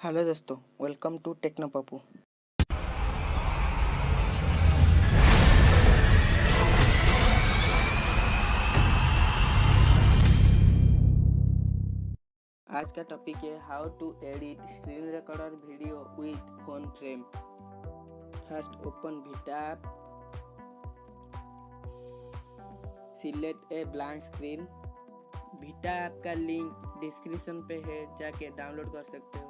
Hello दोस्तों welcome to techno Pappu आज का टॉपिक है how to edit screen recorder video with phone frame first open VITA app select a blank screen VITA app का link description पे है, जाके download कर सकते हो।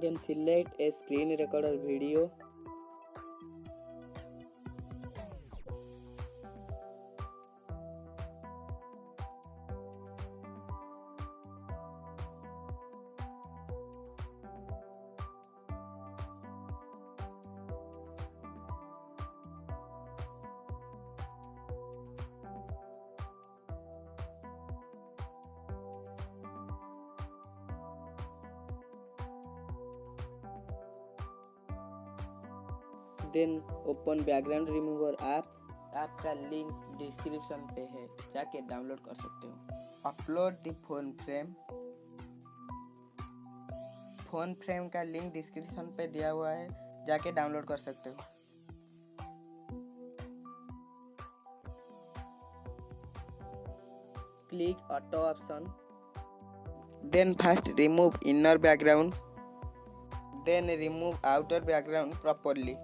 Then select a screen recorder video then open background remover app app का link description पे है, जाके डाउनलोड कर सकते हो। Upload the phone frame. Phone frame का लिंक डिस्क्रिप्शन पे दिया हुआ है, जाके डाउनलोड कर सकते हो। Click auto option. Then first remove inner background. Then remove outer background properly.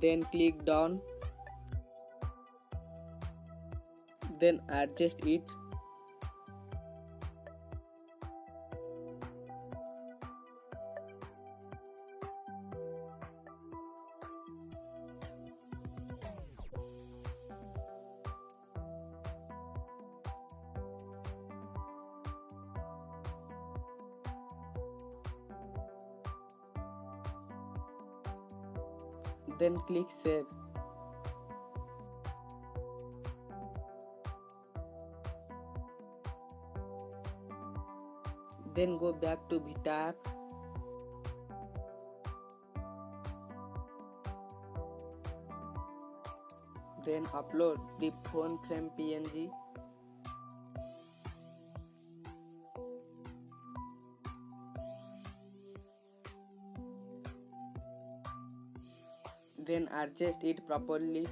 Then click down then adjust it then click save. Then go back to Vita app. Then upload the phone frame png children are just properly.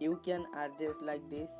You can adjust like this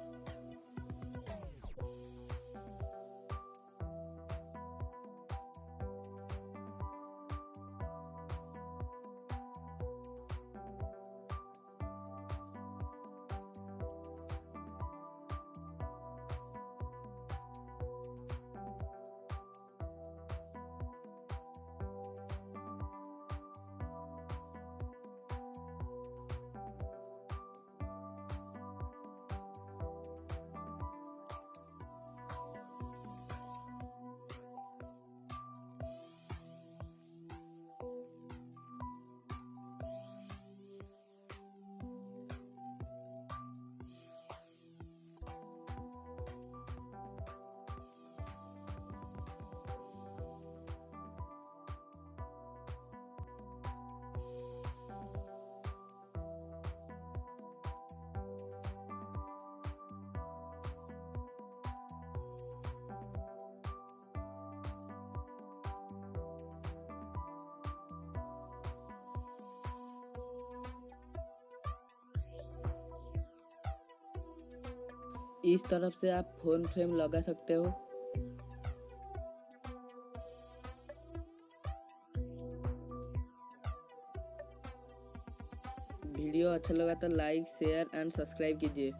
इस तरफ़ से आप phone frame लगा सकते हो। Video अच्छा लगा तो लाइक, शेयर एंड सब्सक्राइब कीजिए।